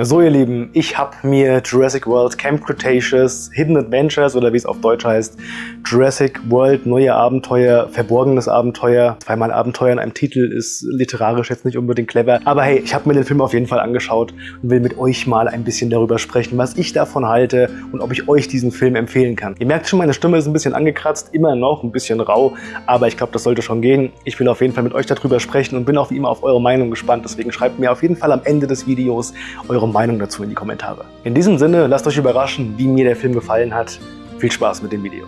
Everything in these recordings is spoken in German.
So ihr Lieben, ich habe mir Jurassic World Camp Cretaceous Hidden Adventures oder wie es auf Deutsch heißt, Jurassic World Neue Abenteuer, Verborgenes Abenteuer, zweimal Abenteuer in einem Titel ist literarisch jetzt nicht unbedingt clever, aber hey, ich habe mir den Film auf jeden Fall angeschaut und will mit euch mal ein bisschen darüber sprechen, was ich davon halte und ob ich euch diesen Film empfehlen kann. Ihr merkt schon, meine Stimme ist ein bisschen angekratzt, immer noch ein bisschen rau, aber ich glaube, das sollte schon gehen. Ich will auf jeden Fall mit euch darüber sprechen und bin auch wie immer auf eure Meinung gespannt, deswegen schreibt mir auf jeden Fall am Ende des Videos eure eure Meinung dazu in die Kommentare. In diesem Sinne, lasst euch überraschen, wie mir der Film gefallen hat. Viel Spaß mit dem Video.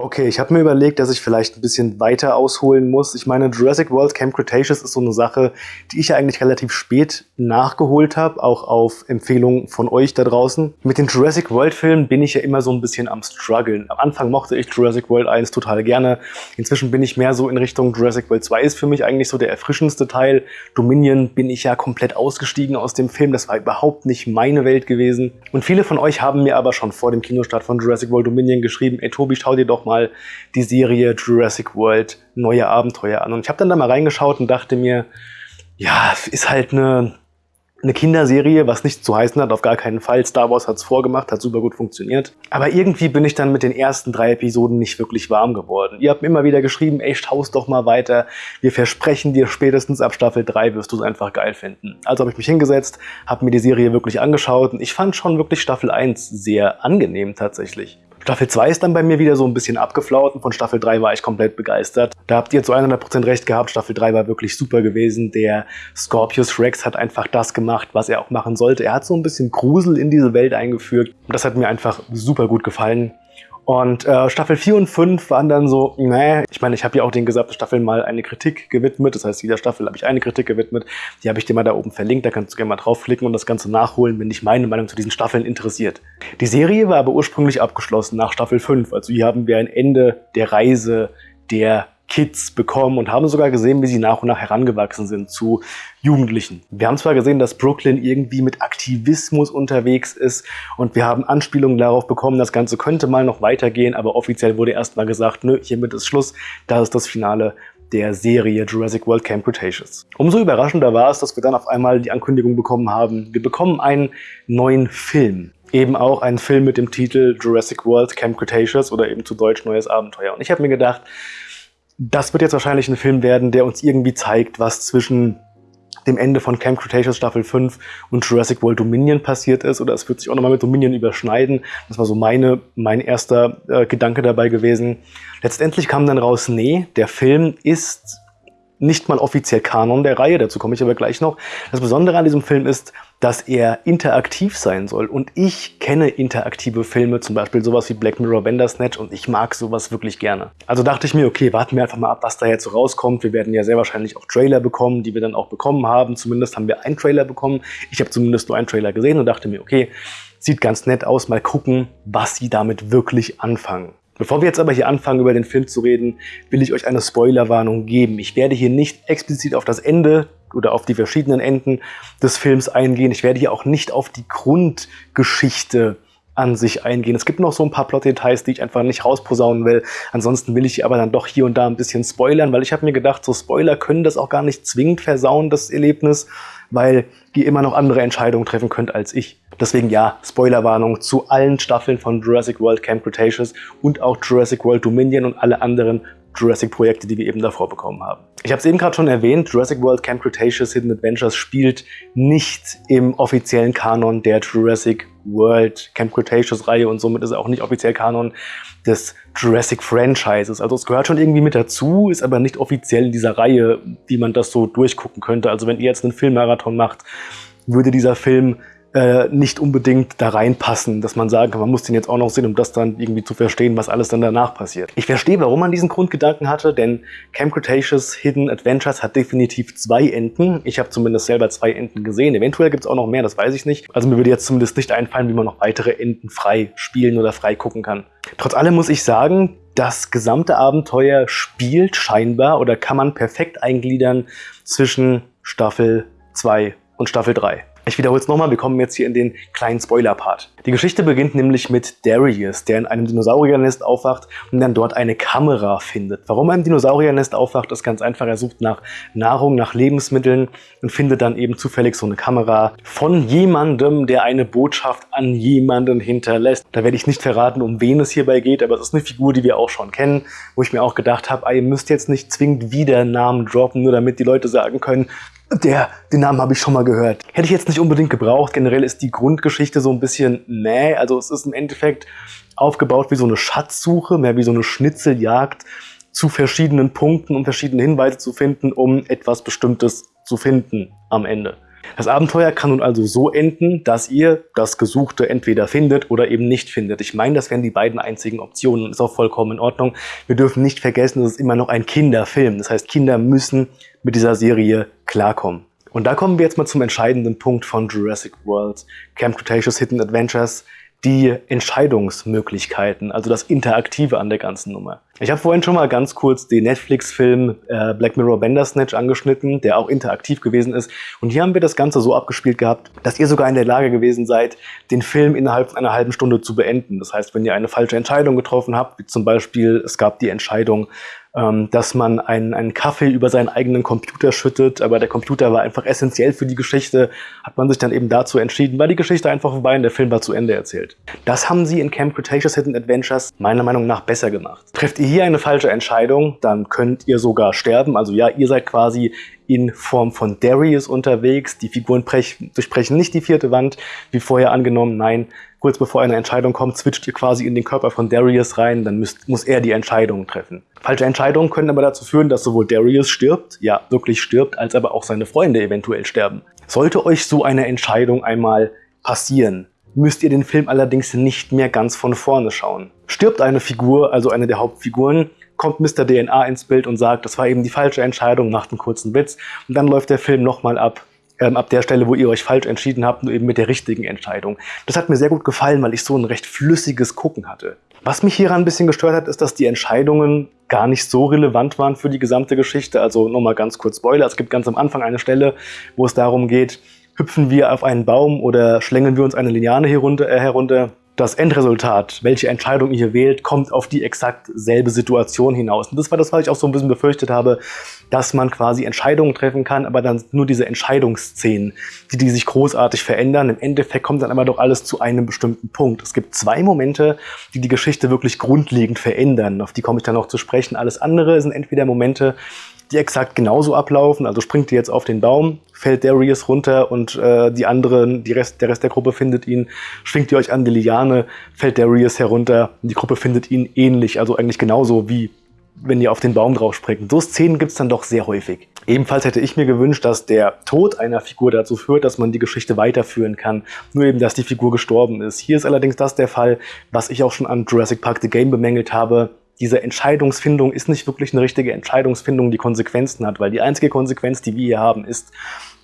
Okay, ich habe mir überlegt, dass ich vielleicht ein bisschen weiter ausholen muss. Ich meine, Jurassic World Camp Cretaceous ist so eine Sache, die ich ja eigentlich relativ spät nachgeholt habe, auch auf Empfehlung von euch da draußen. Mit den Jurassic World Filmen bin ich ja immer so ein bisschen am struggeln. Am Anfang mochte ich Jurassic World 1 total gerne. Inzwischen bin ich mehr so in Richtung Jurassic World 2 ist für mich eigentlich so der erfrischendste Teil. Dominion bin ich ja komplett ausgestiegen aus dem Film. Das war überhaupt nicht meine Welt gewesen. Und viele von euch haben mir aber schon vor dem Kinostart von Jurassic World Dominion geschrieben, ey Tobi, schau dir doch mal die Serie Jurassic World Neue Abenteuer an. Und ich habe dann da mal reingeschaut und dachte mir, ja, ist halt eine, eine Kinderserie, was nicht zu heißen hat, auf gar keinen Fall. Star Wars hat's vorgemacht, hat super gut funktioniert. Aber irgendwie bin ich dann mit den ersten drei Episoden nicht wirklich warm geworden. Ihr habt mir immer wieder geschrieben, ey, schau's doch mal weiter. Wir versprechen dir, spätestens ab Staffel 3 wirst du es einfach geil finden. Also habe ich mich hingesetzt, habe mir die Serie wirklich angeschaut und ich fand schon wirklich Staffel 1 sehr angenehm tatsächlich. Staffel 2 ist dann bei mir wieder so ein bisschen abgeflaut und von Staffel 3 war ich komplett begeistert. Da habt ihr zu 100% recht gehabt, Staffel 3 war wirklich super gewesen. Der Scorpius Rex hat einfach das gemacht, was er auch machen sollte. Er hat so ein bisschen Grusel in diese Welt eingeführt und das hat mir einfach super gut gefallen. Und äh, Staffel 4 und 5 waren dann so, nee, ich meine, ich habe ja auch den gesamten Staffeln mal eine Kritik gewidmet. Das heißt, jeder Staffel habe ich eine Kritik gewidmet. Die habe ich dir mal da oben verlinkt. Da kannst du gerne mal draufklicken und das Ganze nachholen, wenn dich meine Meinung zu diesen Staffeln interessiert. Die Serie war aber ursprünglich abgeschlossen nach Staffel 5. Also hier haben wir ein Ende der Reise der Kids bekommen und haben sogar gesehen, wie sie nach und nach herangewachsen sind zu Jugendlichen. Wir haben zwar gesehen, dass Brooklyn irgendwie mit Aktivismus unterwegs ist und wir haben Anspielungen darauf bekommen, das Ganze könnte mal noch weitergehen, aber offiziell wurde erstmal gesagt, nö, hiermit ist Schluss, das ist das Finale der Serie Jurassic World Camp Cretaceous. Umso überraschender war es, dass wir dann auf einmal die Ankündigung bekommen haben, wir bekommen einen neuen Film eben auch einen Film mit dem Titel Jurassic World Camp Cretaceous oder eben zu Deutsch Neues Abenteuer. Und ich habe mir gedacht, das wird jetzt wahrscheinlich ein Film werden, der uns irgendwie zeigt, was zwischen dem Ende von Camp Cretaceous Staffel 5 und Jurassic World Dominion passiert ist. Oder es wird sich auch nochmal mit Dominion überschneiden. Das war so meine, mein erster äh, Gedanke dabei gewesen. Letztendlich kam dann raus, nee, der Film ist nicht mal offiziell Kanon der Reihe, dazu komme ich aber gleich noch. Das Besondere an diesem Film ist, dass er interaktiv sein soll. Und ich kenne interaktive Filme, zum Beispiel sowas wie Black Mirror Bandersnatch und ich mag sowas wirklich gerne. Also dachte ich mir, okay, warten wir einfach mal ab, was da jetzt so rauskommt. Wir werden ja sehr wahrscheinlich auch Trailer bekommen, die wir dann auch bekommen haben. Zumindest haben wir einen Trailer bekommen. Ich habe zumindest nur einen Trailer gesehen und dachte mir, okay, sieht ganz nett aus, mal gucken, was sie damit wirklich anfangen. Bevor wir jetzt aber hier anfangen, über den Film zu reden, will ich euch eine Spoilerwarnung geben. Ich werde hier nicht explizit auf das Ende oder auf die verschiedenen Enden des Films eingehen. Ich werde hier auch nicht auf die Grundgeschichte an sich eingehen. Es gibt noch so ein paar Plot-Details, die ich einfach nicht rausposaunen will. Ansonsten will ich aber dann doch hier und da ein bisschen spoilern, weil ich habe mir gedacht, so Spoiler können das auch gar nicht zwingend versauen, das Erlebnis, weil ihr immer noch andere Entscheidungen treffen könnt als ich. Deswegen ja, Spoilerwarnung zu allen Staffeln von Jurassic World Camp Cretaceous und auch Jurassic World Dominion und alle anderen Jurassic-Projekte, die wir eben davor bekommen haben. Ich habe es eben gerade schon erwähnt, Jurassic World Camp Cretaceous Hidden Adventures spielt nicht im offiziellen Kanon der Jurassic World Camp Cretaceous Reihe und somit ist er auch nicht offiziell Kanon des Jurassic Franchises. Also es gehört schon irgendwie mit dazu, ist aber nicht offiziell in dieser Reihe, wie man das so durchgucken könnte. Also wenn ihr jetzt einen Filmmarathon macht, würde dieser Film äh, nicht unbedingt da reinpassen, dass man sagen kann, man muss den jetzt auch noch sehen, um das dann irgendwie zu verstehen, was alles dann danach passiert. Ich verstehe, warum man diesen Grundgedanken hatte, denn Camp Cretaceous Hidden Adventures hat definitiv zwei Enden. Ich habe zumindest selber zwei Enden gesehen. Eventuell gibt es auch noch mehr, das weiß ich nicht. Also mir würde jetzt zumindest nicht einfallen, wie man noch weitere Enden frei spielen oder frei gucken kann. Trotz allem muss ich sagen, das gesamte Abenteuer spielt scheinbar oder kann man perfekt eingliedern zwischen Staffel 2 und Staffel 3. Ich wiederhole es nochmal, wir kommen jetzt hier in den kleinen Spoiler-Part. Die Geschichte beginnt nämlich mit Darius, der in einem Dinosauriernest aufwacht und dann dort eine Kamera findet. Warum er im Dinosauriernest aufwacht, ist ganz einfach. Er sucht nach Nahrung, nach Lebensmitteln und findet dann eben zufällig so eine Kamera von jemandem, der eine Botschaft an jemanden hinterlässt. Da werde ich nicht verraten, um wen es hierbei geht, aber es ist eine Figur, die wir auch schon kennen, wo ich mir auch gedacht habe, ihr müsst jetzt nicht zwingend wieder Namen droppen, nur damit die Leute sagen können, der, den Namen habe ich schon mal gehört. Hätte ich jetzt nicht unbedingt gebraucht. Generell ist die Grundgeschichte so ein bisschen meh. Also es ist im Endeffekt aufgebaut wie so eine Schatzsuche, mehr wie so eine Schnitzeljagd zu verschiedenen Punkten, um verschiedene Hinweise zu finden, um etwas Bestimmtes zu finden am Ende. Das Abenteuer kann nun also so enden, dass ihr das Gesuchte entweder findet oder eben nicht findet. Ich meine, das wären die beiden einzigen Optionen. Ist auch vollkommen in Ordnung. Wir dürfen nicht vergessen, es ist immer noch ein Kinderfilm. Das heißt, Kinder müssen mit dieser Serie klarkommen. Und da kommen wir jetzt mal zum entscheidenden Punkt von Jurassic World, Camp Cretaceous Hidden Adventures die Entscheidungsmöglichkeiten, also das Interaktive an der ganzen Nummer. Ich habe vorhin schon mal ganz kurz den Netflix-Film äh, Black Mirror Bandersnatch angeschnitten, der auch interaktiv gewesen ist. Und hier haben wir das Ganze so abgespielt gehabt, dass ihr sogar in der Lage gewesen seid, den Film innerhalb einer halben Stunde zu beenden. Das heißt, wenn ihr eine falsche Entscheidung getroffen habt, wie zum Beispiel es gab die Entscheidung, ähm, dass man einen, einen Kaffee über seinen eigenen Computer schüttet, aber der Computer war einfach essentiell für die Geschichte, hat man sich dann eben dazu entschieden, war die Geschichte einfach vorbei und der Film war zu Ende erzählt. Das haben sie in Camp Cretaceous Hidden Adventures meiner Meinung nach besser gemacht. Trefft ihr hier eine falsche Entscheidung, dann könnt ihr sogar sterben. Also ja, ihr seid quasi in Form von Darius unterwegs. Die Figuren durchbrechen nicht die vierte Wand, wie vorher angenommen. Nein, kurz bevor eine Entscheidung kommt, switcht ihr quasi in den Körper von Darius rein, dann müsst, muss er die Entscheidung treffen. Falsche Entscheidungen können aber dazu führen, dass sowohl Darius stirbt, ja, wirklich stirbt, als aber auch seine Freunde eventuell sterben. Sollte euch so eine Entscheidung einmal passieren, müsst ihr den Film allerdings nicht mehr ganz von vorne schauen. Stirbt eine Figur, also eine der Hauptfiguren, kommt Mr. DNA ins Bild und sagt, das war eben die falsche Entscheidung, macht einen kurzen Witz und dann läuft der Film nochmal ab ähm, ab der Stelle, wo ihr euch falsch entschieden habt, nur eben mit der richtigen Entscheidung. Das hat mir sehr gut gefallen, weil ich so ein recht flüssiges Gucken hatte. Was mich hieran ein bisschen gestört hat, ist, dass die Entscheidungen gar nicht so relevant waren für die gesamte Geschichte. Also nochmal ganz kurz Spoiler, es gibt ganz am Anfang eine Stelle, wo es darum geht, hüpfen wir auf einen Baum oder schlängeln wir uns eine Liane herunter, äh, herunter das Endresultat, welche Entscheidung ihr wählt, kommt auf die exakt selbe Situation hinaus. Und das war das, was ich auch so ein bisschen befürchtet habe, dass man quasi Entscheidungen treffen kann, aber dann nur diese Entscheidungsszenen, die, die sich großartig verändern. Im Endeffekt kommt dann aber doch alles zu einem bestimmten Punkt. Es gibt zwei Momente, die die Geschichte wirklich grundlegend verändern. Auf die komme ich dann noch zu sprechen. Alles andere sind entweder Momente, die exakt genauso ablaufen. Also springt ihr jetzt auf den Baum, fällt Darius runter und äh, die anderen, die Rest, der Rest der Gruppe findet ihn. Schwingt ihr euch an die Liane, fällt Darius herunter und die Gruppe findet ihn ähnlich, also eigentlich genauso wie wenn ihr auf den Baum drauf springt. So Szenen gibt's dann doch sehr häufig. Ebenfalls hätte ich mir gewünscht, dass der Tod einer Figur dazu führt, dass man die Geschichte weiterführen kann. Nur eben, dass die Figur gestorben ist. Hier ist allerdings das der Fall, was ich auch schon an Jurassic Park The Game bemängelt habe diese Entscheidungsfindung ist nicht wirklich eine richtige Entscheidungsfindung, die Konsequenzen hat, weil die einzige Konsequenz, die wir hier haben, ist,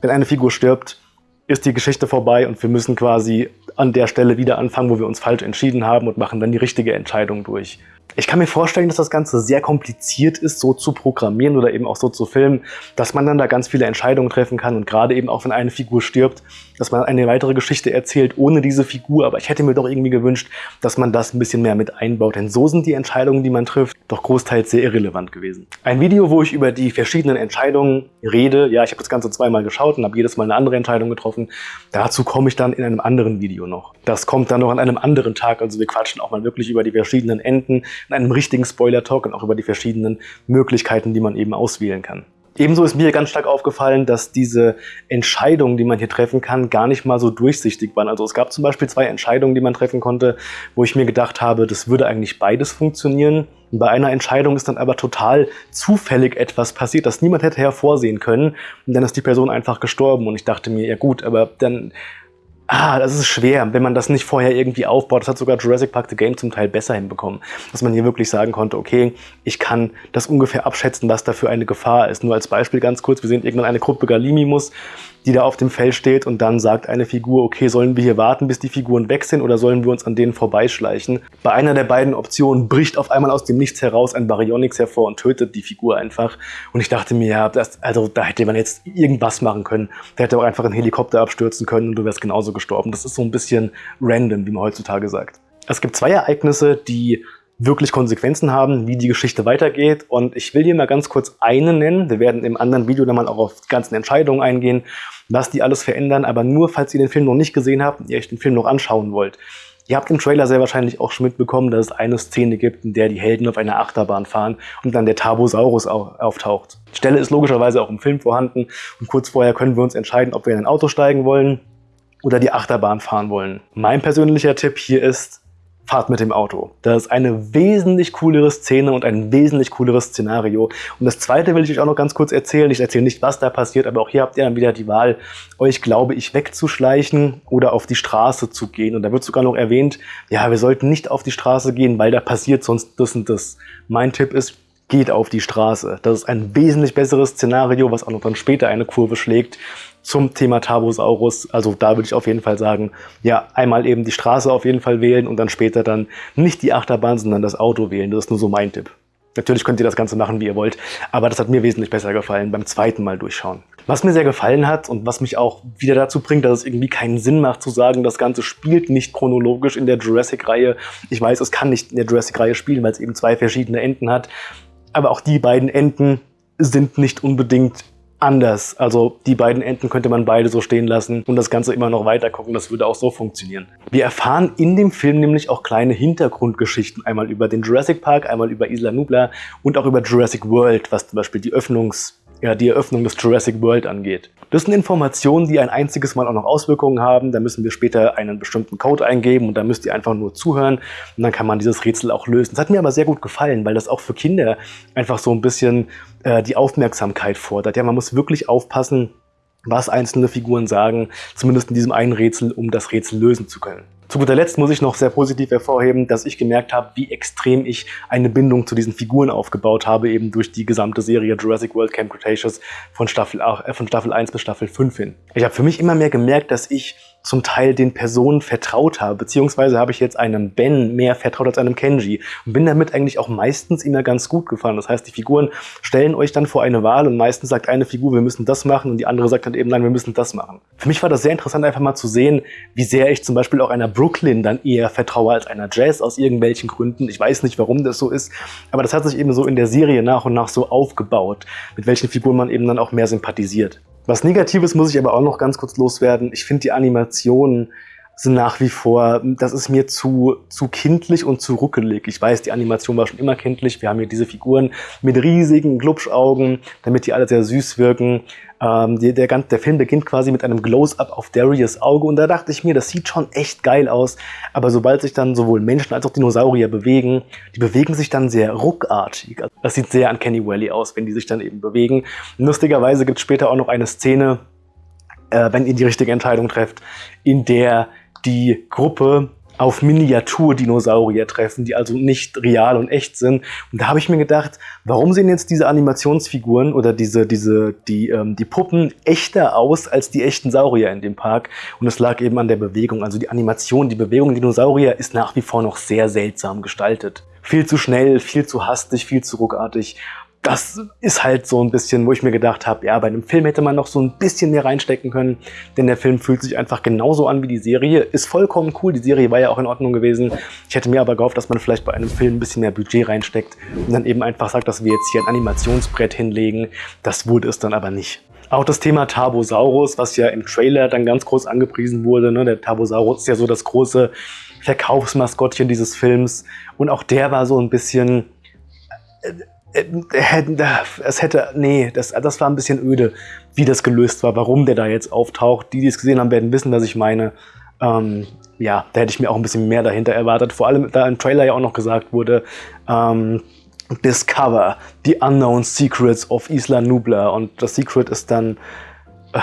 wenn eine Figur stirbt, ist die Geschichte vorbei und wir müssen quasi an der Stelle wieder anfangen, wo wir uns falsch entschieden haben und machen dann die richtige Entscheidung durch. Ich kann mir vorstellen, dass das Ganze sehr kompliziert ist, so zu programmieren oder eben auch so zu filmen, dass man dann da ganz viele Entscheidungen treffen kann und gerade eben auch, wenn eine Figur stirbt, dass man eine weitere Geschichte erzählt ohne diese Figur. Aber ich hätte mir doch irgendwie gewünscht, dass man das ein bisschen mehr mit einbaut, denn so sind die Entscheidungen, die man trifft, doch großteils sehr irrelevant gewesen. Ein Video, wo ich über die verschiedenen Entscheidungen rede, ja, ich habe das Ganze zweimal geschaut und habe jedes Mal eine andere Entscheidung getroffen. Dazu komme ich dann in einem anderen Video noch. Das kommt dann noch an einem anderen Tag, also wir quatschen auch mal wirklich über die verschiedenen Enden, in einem richtigen Spoiler-Talk und auch über die verschiedenen Möglichkeiten, die man eben auswählen kann. Ebenso ist mir ganz stark aufgefallen, dass diese Entscheidungen, die man hier treffen kann, gar nicht mal so durchsichtig waren. Also es gab zum Beispiel zwei Entscheidungen, die man treffen konnte, wo ich mir gedacht habe, das würde eigentlich beides funktionieren. Bei einer Entscheidung ist dann aber total zufällig etwas passiert, das niemand hätte hervorsehen können. Und dann ist die Person einfach gestorben. Und ich dachte mir, ja gut, aber dann Ah, das ist schwer, wenn man das nicht vorher irgendwie aufbaut. Das hat sogar Jurassic Park The Game zum Teil besser hinbekommen. Dass man hier wirklich sagen konnte, okay, ich kann das ungefähr abschätzen, was da für eine Gefahr ist. Nur als Beispiel ganz kurz, wir sehen irgendwann eine Gruppe Gallimimus, die da auf dem Feld steht und dann sagt eine Figur, okay, sollen wir hier warten, bis die Figuren weg sind oder sollen wir uns an denen vorbeischleichen? Bei einer der beiden Optionen bricht auf einmal aus dem Nichts heraus ein Baryonyx hervor und tötet die Figur einfach. Und ich dachte mir, ja, das, also da hätte man jetzt irgendwas machen können. Da hätte auch einfach ein Helikopter abstürzen können und du wärst genauso gestorben. Das ist so ein bisschen random, wie man heutzutage sagt. Es gibt zwei Ereignisse, die wirklich Konsequenzen haben, wie die Geschichte weitergeht. Und ich will hier mal ganz kurz eine nennen. Wir werden im anderen Video dann mal auch auf die ganzen Entscheidungen eingehen, was die alles verändern. Aber nur, falls ihr den Film noch nicht gesehen habt und ihr euch den Film noch anschauen wollt. Ihr habt im Trailer sehr wahrscheinlich auch schon mitbekommen, dass es eine Szene gibt, in der die Helden auf einer Achterbahn fahren und dann der Tabosaurus auftaucht. Die Stelle ist logischerweise auch im Film vorhanden und kurz vorher können wir uns entscheiden, ob wir in ein Auto steigen wollen oder die Achterbahn fahren wollen. Mein persönlicher Tipp hier ist, Fahrt mit dem Auto. Das ist eine wesentlich coolere Szene und ein wesentlich cooleres Szenario. Und das zweite will ich euch auch noch ganz kurz erzählen. Ich erzähle nicht, was da passiert, aber auch hier habt ihr dann wieder die Wahl, euch, glaube ich, wegzuschleichen oder auf die Straße zu gehen. Und da wird sogar noch erwähnt, ja, wir sollten nicht auf die Straße gehen, weil da passiert sonst das und das. Mein Tipp ist, geht auf die Straße. Das ist ein wesentlich besseres Szenario, was auch noch dann später eine Kurve schlägt zum Thema Tabosaurus. Also da würde ich auf jeden Fall sagen, ja, einmal eben die Straße auf jeden Fall wählen und dann später dann nicht die Achterbahn, sondern das Auto wählen. Das ist nur so mein Tipp. Natürlich könnt ihr das Ganze machen, wie ihr wollt, aber das hat mir wesentlich besser gefallen beim zweiten Mal durchschauen. Was mir sehr gefallen hat und was mich auch wieder dazu bringt, dass es irgendwie keinen Sinn macht zu sagen, das Ganze spielt nicht chronologisch in der Jurassic-Reihe. Ich weiß, es kann nicht in der Jurassic-Reihe spielen, weil es eben zwei verschiedene Enden hat. Aber auch die beiden Enden sind nicht unbedingt anders. Also die beiden Enden könnte man beide so stehen lassen und das Ganze immer noch weiter gucken. Das würde auch so funktionieren. Wir erfahren in dem Film nämlich auch kleine Hintergrundgeschichten. Einmal über den Jurassic Park, einmal über Isla Nubla und auch über Jurassic World, was zum Beispiel die Öffnungs ja, die Eröffnung des Jurassic World angeht. Das sind Informationen, die ein einziges Mal auch noch Auswirkungen haben. Da müssen wir später einen bestimmten Code eingeben und da müsst ihr einfach nur zuhören und dann kann man dieses Rätsel auch lösen. Das hat mir aber sehr gut gefallen, weil das auch für Kinder einfach so ein bisschen äh, die Aufmerksamkeit fordert. Ja, man muss wirklich aufpassen, was einzelne Figuren sagen, zumindest in diesem einen Rätsel, um das Rätsel lösen zu können. Zu guter Letzt muss ich noch sehr positiv hervorheben, dass ich gemerkt habe, wie extrem ich eine Bindung zu diesen Figuren aufgebaut habe, eben durch die gesamte Serie Jurassic World Camp Cretaceous von Staffel, äh, von Staffel 1 bis Staffel 5 hin. Ich habe für mich immer mehr gemerkt, dass ich zum Teil den Personen vertraut habe, beziehungsweise habe ich jetzt einem Ben mehr vertraut als einem Kenji und bin damit eigentlich auch meistens immer ganz gut gefahren. Das heißt, die Figuren stellen euch dann vor eine Wahl und meistens sagt eine Figur, wir müssen das machen und die andere sagt dann eben, nein, wir müssen das machen. Für mich war das sehr interessant, einfach mal zu sehen, wie sehr ich zum Beispiel auch einer Brooklyn dann eher vertraue als einer Jazz aus irgendwelchen Gründen. Ich weiß nicht, warum das so ist, aber das hat sich eben so in der Serie nach und nach so aufgebaut, mit welchen Figuren man eben dann auch mehr sympathisiert. Was Negatives muss ich aber auch noch ganz kurz loswerden. Ich finde die Animationen sind nach wie vor, das ist mir zu, zu kindlich und zu ruckelig. Ich weiß, die Animation war schon immer kindlich. Wir haben hier diese Figuren mit riesigen Glubschaugen, damit die alle sehr süß wirken. Ähm, die, der, der Film beginnt quasi mit einem Close-Up auf Darius Auge und da dachte ich mir, das sieht schon echt geil aus. Aber sobald sich dann sowohl Menschen als auch Dinosaurier bewegen, die bewegen sich dann sehr ruckartig. Das sieht sehr an Kenny Valley aus, wenn die sich dann eben bewegen. Lustigerweise gibt es später auch noch eine Szene, äh, wenn ihr die richtige Entscheidung trefft, in der die Gruppe auf Miniaturdinosaurier treffen, die also nicht real und echt sind. Und da habe ich mir gedacht, warum sehen jetzt diese Animationsfiguren oder diese, diese, die, ähm, die Puppen echter aus als die echten Saurier in dem Park? Und es lag eben an der Bewegung. Also die Animation, die Bewegung Dinosaurier ist nach wie vor noch sehr seltsam gestaltet. Viel zu schnell, viel zu hastig, viel zu ruckartig das ist halt so ein bisschen, wo ich mir gedacht habe, ja, bei einem Film hätte man noch so ein bisschen mehr reinstecken können, denn der Film fühlt sich einfach genauso an wie die Serie. Ist vollkommen cool, die Serie war ja auch in Ordnung gewesen. Ich hätte mir aber gehofft, dass man vielleicht bei einem Film ein bisschen mehr Budget reinsteckt und dann eben einfach sagt, dass wir jetzt hier ein Animationsbrett hinlegen. Das wurde es dann aber nicht. Auch das Thema Tabosaurus, was ja im Trailer dann ganz groß angepriesen wurde. Ne? Der Tabosaurus ist ja so das große Verkaufsmaskottchen dieses Films. Und auch der war so ein bisschen äh, es hätte, nee, das, das war ein bisschen öde, wie das gelöst war, warum der da jetzt auftaucht. Die, die es gesehen haben, werden wissen, was ich meine. Ähm, ja, da hätte ich mir auch ein bisschen mehr dahinter erwartet. Vor allem, da im Trailer ja auch noch gesagt wurde, ähm, Discover the Unknown Secrets of Isla Nubla. Und das Secret ist dann äh,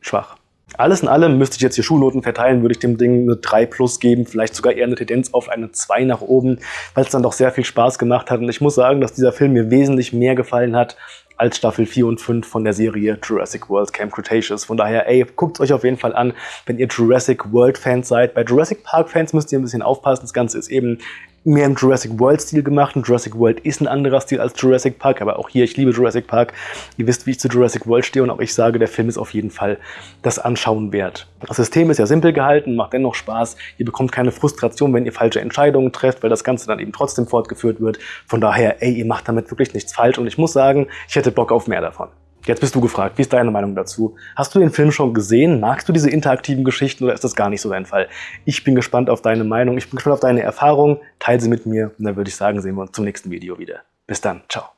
schwach. Alles in allem müsste ich jetzt hier Schulnoten verteilen, würde ich dem Ding eine 3 plus geben, vielleicht sogar eher eine Tendenz auf eine 2 nach oben, weil es dann doch sehr viel Spaß gemacht hat. Und ich muss sagen, dass dieser Film mir wesentlich mehr gefallen hat als Staffel 4 und 5 von der Serie Jurassic World Camp Cretaceous. Von daher, ey, guckt euch auf jeden Fall an, wenn ihr Jurassic World Fans seid. Bei Jurassic Park Fans müsst ihr ein bisschen aufpassen. Das Ganze ist eben mehr im Jurassic World-Stil gemacht. Und Jurassic World ist ein anderer Stil als Jurassic Park, aber auch hier, ich liebe Jurassic Park. Ihr wisst, wie ich zu Jurassic World stehe und auch ich sage, der Film ist auf jeden Fall das Anschauen wert. Das System ist ja simpel gehalten, macht dennoch Spaß. Ihr bekommt keine Frustration, wenn ihr falsche Entscheidungen trefft, weil das Ganze dann eben trotzdem fortgeführt wird. Von daher, ey, ihr macht damit wirklich nichts falsch und ich muss sagen, ich hätte Bock auf mehr davon. Jetzt bist du gefragt, wie ist deine Meinung dazu? Hast du den Film schon gesehen? Magst du diese interaktiven Geschichten oder ist das gar nicht so dein Fall? Ich bin gespannt auf deine Meinung, ich bin gespannt auf deine Erfahrungen. Teil sie mit mir und dann würde ich sagen, sehen wir uns zum nächsten Video wieder. Bis dann, ciao.